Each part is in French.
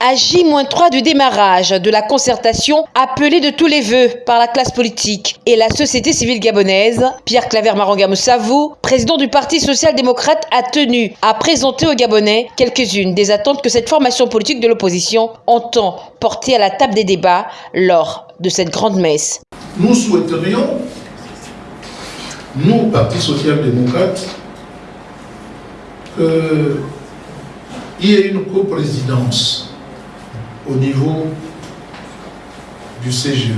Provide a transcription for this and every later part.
À J-3 du démarrage de la concertation appelée de tous les vœux par la classe politique et la société civile gabonaise, Pierre Claver Maranga Moussavou, président du Parti social-démocrate, a tenu à présenter aux Gabonais quelques-unes des attentes que cette formation politique de l'opposition entend porter à la table des débats lors de cette grande messe. Nous souhaiterions, nous, Parti social-démocrate, qu'il y ait une coprésidence au niveau du CGE.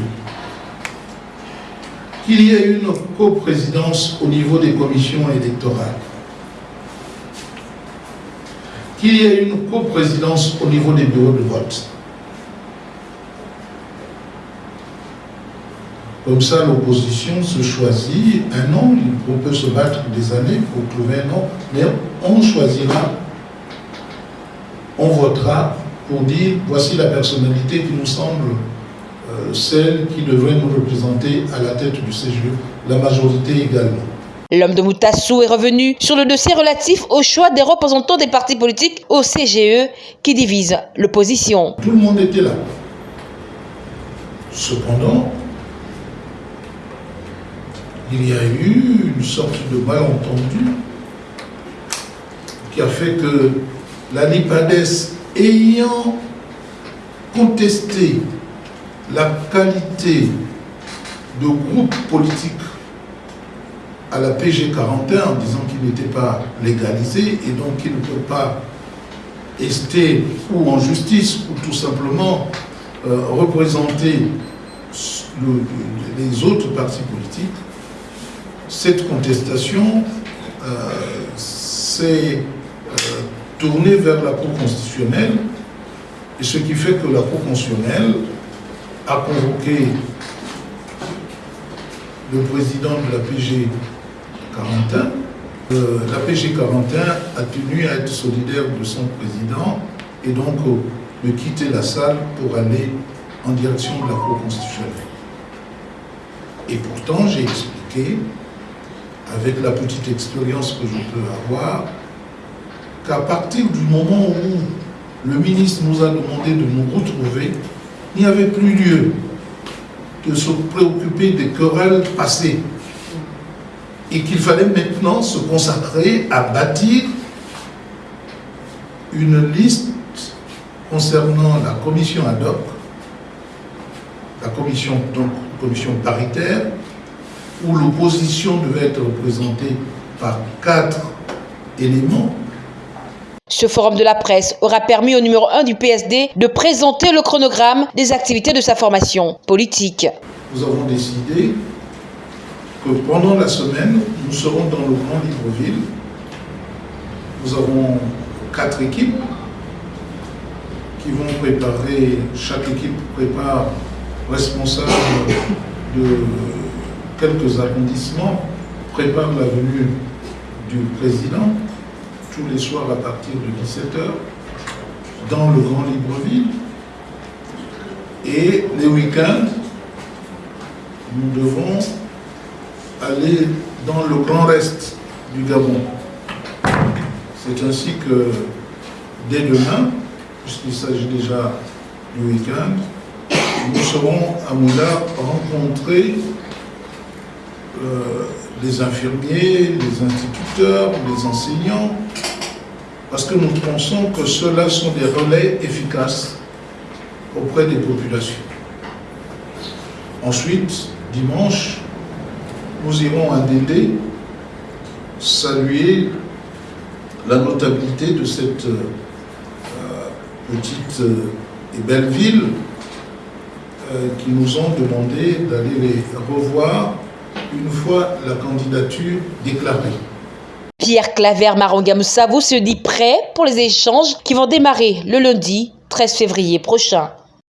Qu'il y ait une coprésidence au niveau des commissions électorales. Qu'il y ait une coprésidence au niveau des bureaux de vote. Comme ça, l'opposition se choisit un nom, on peut se battre des années pour trouver un nom, mais on choisira, on votera pour dire voici la personnalité qui nous semble euh, celle qui devrait nous représenter à la tête du CGE, la majorité également. L'homme de Moutassou est revenu sur le dossier relatif au choix des représentants des partis politiques au CGE qui divise l'opposition. Tout le monde était là. Cependant, il y a eu une sorte de malentendu qui a fait que la LIPADES ayant contesté la qualité de groupe politique à la PG 41 en disant qu'il n'était pas légalisé et donc qu'il ne peut pas rester ou en justice ou tout simplement euh, représenter les autres partis politiques, cette contestation euh, s'est tourné vers la Cour constitutionnelle, et ce qui fait que la Cour constitutionnelle a convoqué le président de la PG 41. Euh, la PG 41 a tenu à être solidaire de son président et donc euh, de quitter la salle pour aller en direction de la Cour constitutionnelle. Et pourtant, j'ai expliqué, avec la petite expérience que je peux avoir, qu'à partir du moment où le ministre nous a demandé de nous retrouver, il n'y avait plus lieu de se préoccuper des querelles passées et qu'il fallait maintenant se consacrer à bâtir une liste concernant la commission ad hoc, la commission, donc, commission paritaire, où l'opposition devait être représentée par quatre éléments ce forum de la presse aura permis au numéro 1 du PSD de présenter le chronogramme des activités de sa formation politique. Nous avons décidé que pendant la semaine, nous serons dans le Grand Libreville. Nous avons quatre équipes qui vont préparer, chaque équipe prépare responsable de quelques arrondissements, prépare la venue du président tous les soirs à partir de 17h dans le Grand Libreville. Et les week-ends, nous devons aller dans le Grand Reste du Gabon. C'est ainsi que dès demain, puisqu'il s'agit déjà du week-end, nous serons à Moula rencontrer euh, les infirmiers, les instituteurs, les enseignants, parce que nous pensons que ceux-là sont des relais efficaces auprès des populations. Ensuite, dimanche, nous irons à Dédé saluer la notabilité de cette euh, petite euh, et belle ville euh, qui nous ont demandé d'aller les revoir une fois la candidature déclarée. Pierre Claver Marangamoussavou se dit prêt pour les échanges qui vont démarrer le lundi 13 février prochain.